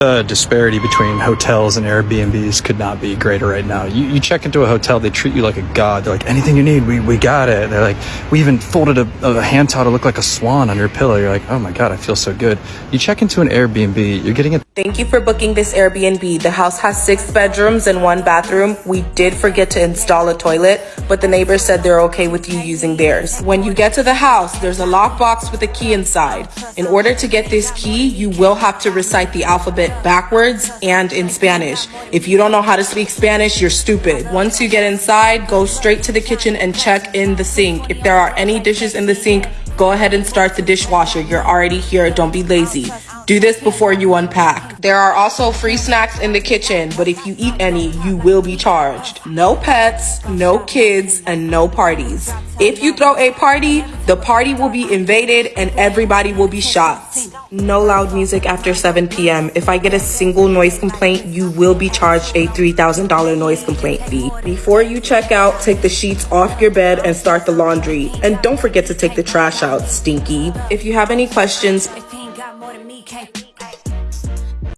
The disparity between hotels and Airbnbs could not be greater right now. You, you check into a hotel, they treat you like a god. They're like, anything you need, we, we got it. They're like, we even folded a, a hand towel to look like a swan on your pillow. You're like, oh my god, I feel so good. You check into an Airbnb, you're getting a Thank you for booking this Airbnb. The house has six bedrooms and one bathroom. We did forget to install a toilet, but the neighbors said they're okay with you using theirs. When you get to the house, there's a lockbox with a key inside. In order to get this key, you will have to recite the alphabet backwards and in Spanish. If you don't know how to speak Spanish, you're stupid. Once you get inside, go straight to the kitchen and check in the sink. If there are any dishes in the sink, go ahead and start the dishwasher. You're already here. Don't be lazy. Do this before you unpack. There are also free snacks in the kitchen, but if you eat any, you will be charged. No pets, no kids, and no parties. If you throw a party, the party will be invaded and everybody will be shot. No loud music after 7 p.m. If I get a single noise complaint, you will be charged a $3,000 noise complaint fee. Before you check out, take the sheets off your bed and start the laundry. And don't forget to take the trash out, stinky. If you have any questions,